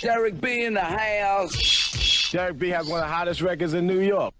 Derek B in the house. Derek B has one of the hottest records in New York.